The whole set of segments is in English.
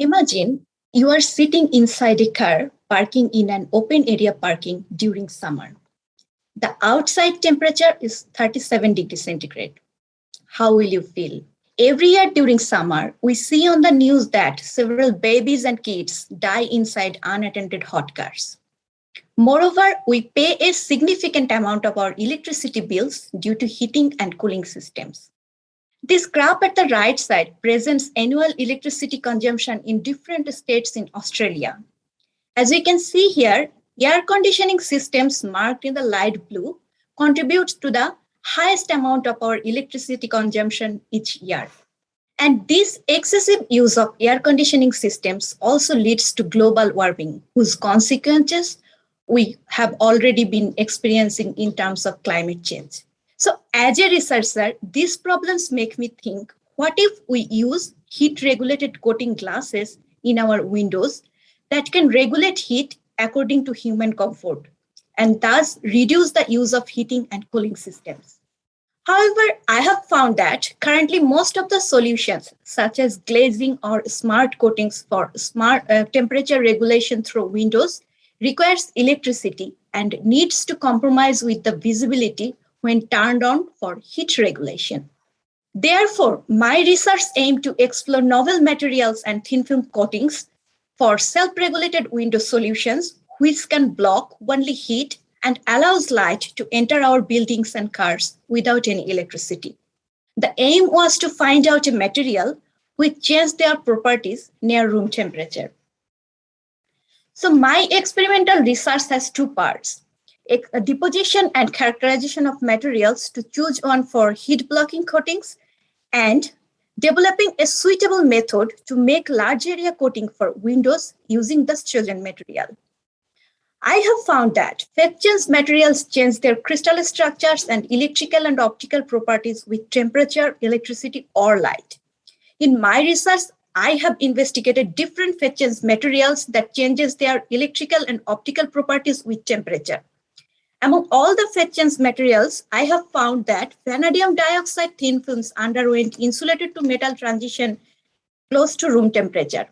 Imagine you are sitting inside a car parking in an open area parking during summer. The outside temperature is 37 degrees centigrade. How will you feel? Every year during summer, we see on the news that several babies and kids die inside unattended hot cars. Moreover, we pay a significant amount of our electricity bills due to heating and cooling systems. This graph at the right side presents annual electricity consumption in different states in Australia. As we can see here, air conditioning systems marked in the light blue contribute to the highest amount of our electricity consumption each year. And this excessive use of air conditioning systems also leads to global warming, whose consequences we have already been experiencing in terms of climate change. So as a researcher, these problems make me think, what if we use heat regulated coating glasses in our windows that can regulate heat according to human comfort and thus reduce the use of heating and cooling systems. However, I have found that currently most of the solutions, such as glazing or smart coatings for smart uh, temperature regulation through windows, requires electricity and needs to compromise with the visibility when turned on for heat regulation. Therefore, my research aimed to explore novel materials and thin film coatings for self-regulated window solutions which can block only heat and allows light to enter our buildings and cars without any electricity. The aim was to find out a material which changed their properties near room temperature. So my experimental research has two parts, a deposition and characterization of materials to choose one for heat blocking coatings and developing a suitable method to make large area coating for windows using the chosen material. I have found that phase materials change their crystal structures and electrical and optical properties with temperature, electricity, or light. In my research, I have investigated different phase materials that changes their electrical and optical properties with temperature. Among all the phase materials, I have found that vanadium dioxide thin films underwent insulated to metal transition close to room temperature.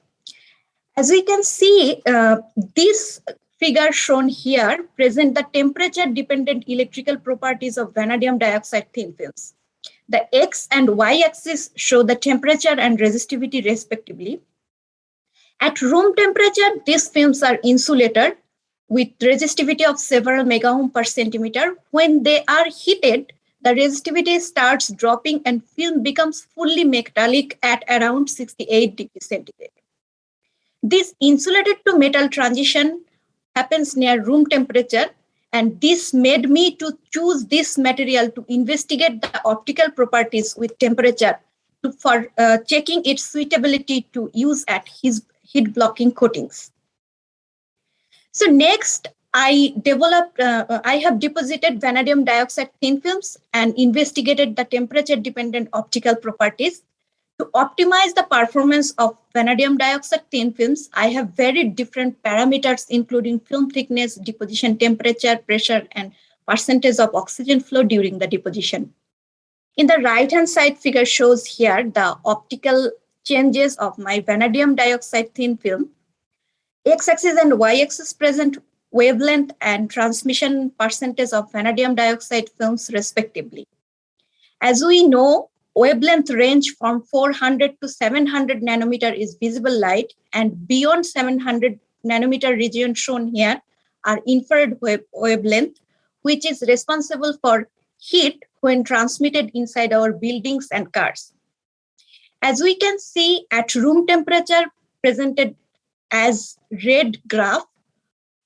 As we can see, uh, this figure shown here present the temperature dependent electrical properties of vanadium dioxide thin films. The X and Y axis show the temperature and resistivity respectively. At room temperature, these films are insulated with resistivity of several megaohm per centimeter. When they are heated, the resistivity starts dropping and film becomes fully metallic at around 68 degrees centigrade. This insulated to metal transition happens near room temperature and this made me to choose this material to investigate the optical properties with temperature to, for uh, checking its suitability to use at his heat blocking coatings. So next, I developed, uh, I have deposited vanadium dioxide thin films and investigated the temperature dependent optical properties to optimize the performance of vanadium dioxide thin films, I have very different parameters, including film thickness, deposition temperature, pressure, and percentage of oxygen flow during the deposition. In the right-hand side figure shows here the optical changes of my vanadium dioxide thin film. X-axis and Y-axis present wavelength and transmission percentage of vanadium dioxide films respectively. As we know, wavelength range from 400 to 700 nanometer is visible light and beyond 700 nanometer region shown here are infrared wave wavelength, which is responsible for heat when transmitted inside our buildings and cars. As we can see at room temperature presented as red graph,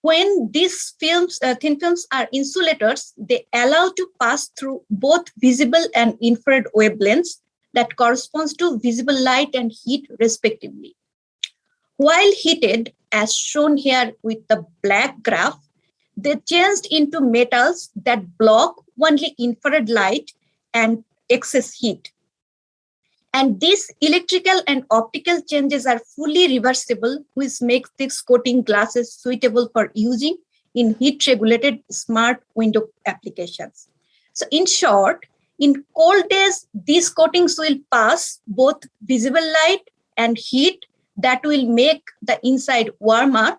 when these films, uh, thin films are insulators, they allow to pass through both visible and infrared wavelengths that corresponds to visible light and heat respectively. While heated, as shown here with the black graph, they changed into metals that block only infrared light and excess heat. And these electrical and optical changes are fully reversible, which makes these coating glasses suitable for using in heat regulated smart window applications. So in short, in cold days, these coatings will pass both visible light and heat that will make the inside warmer.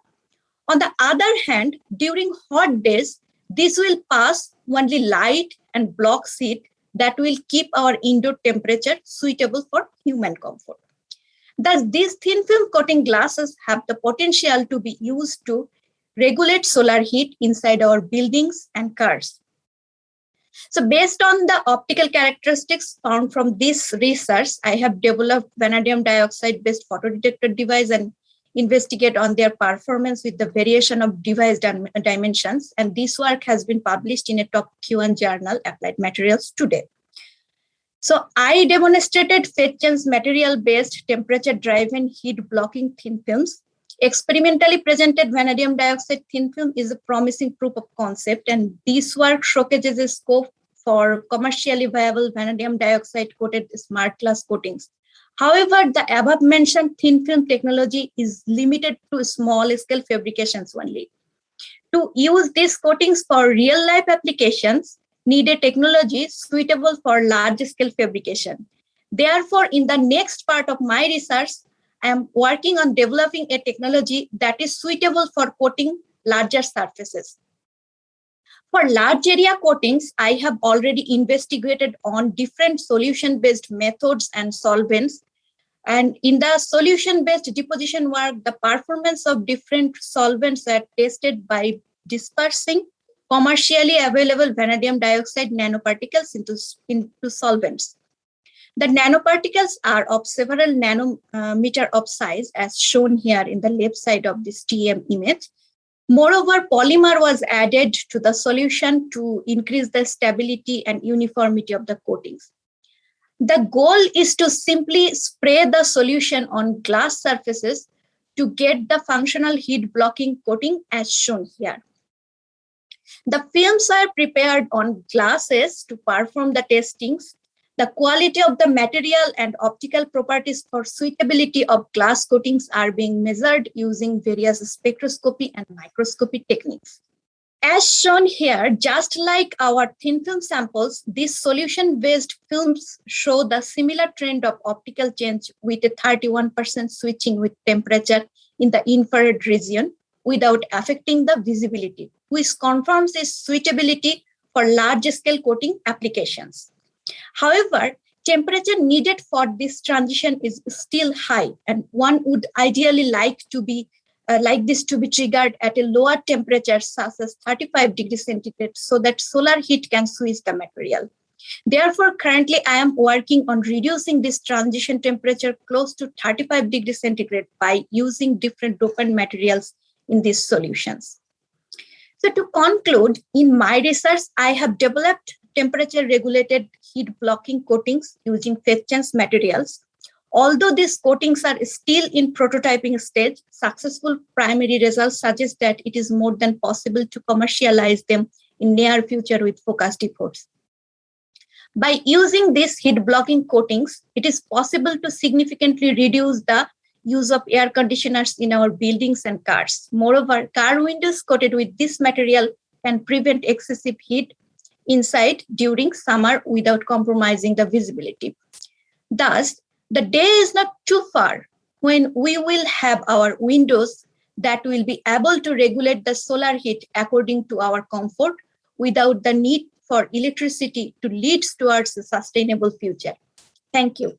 On the other hand, during hot days, this will pass only light and blocks heat that will keep our indoor temperature suitable for human comfort. Thus, these thin film coating glasses have the potential to be used to regulate solar heat inside our buildings and cars. So based on the optical characteristics found from this research, I have developed vanadium dioxide based photodetector device and investigate on their performance with the variation of device dimensions. And this work has been published in a top Q1 journal, Applied Materials today. So I demonstrated phase material-based temperature-driven heat-blocking thin films. Experimentally presented vanadium dioxide thin film is a promising proof of concept, and this work showcases a scope for commercially viable vanadium dioxide coated smart glass coatings However, the above mentioned thin film technology is limited to small scale fabrications only. To use these coatings for real life applications, need a technology suitable for large scale fabrication. Therefore, in the next part of my research, I am working on developing a technology that is suitable for coating larger surfaces. For large area coatings, I have already investigated on different solution-based methods and solvents. And in the solution-based deposition work, the performance of different solvents are tested by dispersing commercially available vanadium dioxide nanoparticles into, into solvents. The nanoparticles are of several nanometer uh, of size as shown here in the left side of this TEM image. Moreover, polymer was added to the solution to increase the stability and uniformity of the coatings. The goal is to simply spray the solution on glass surfaces to get the functional heat blocking coating as shown here. The films are prepared on glasses to perform the testings the quality of the material and optical properties for suitability of glass coatings are being measured using various spectroscopy and microscopy techniques. As shown here, just like our thin film samples, these solution-based films show the similar trend of optical change with a 31% switching with temperature in the infrared region without affecting the visibility, which confirms its suitability for large-scale coating applications. However, temperature needed for this transition is still high and one would ideally like to be uh, like this to be triggered at a lower temperature such as 35 degrees centigrade so that solar heat can switch the material. Therefore, currently I am working on reducing this transition temperature close to 35 degrees centigrade by using different dopant materials in these solutions. So to conclude, in my research, I have developed temperature regulated heat blocking coatings using phase change materials. Although these coatings are still in prototyping stage, successful primary results suggest that it is more than possible to commercialize them in near future with focused efforts. By using these heat blocking coatings, it is possible to significantly reduce the use of air conditioners in our buildings and cars. Moreover, car windows coated with this material can prevent excessive heat inside during summer without compromising the visibility. Thus, the day is not too far when we will have our windows that will be able to regulate the solar heat according to our comfort without the need for electricity to lead towards a sustainable future. Thank you.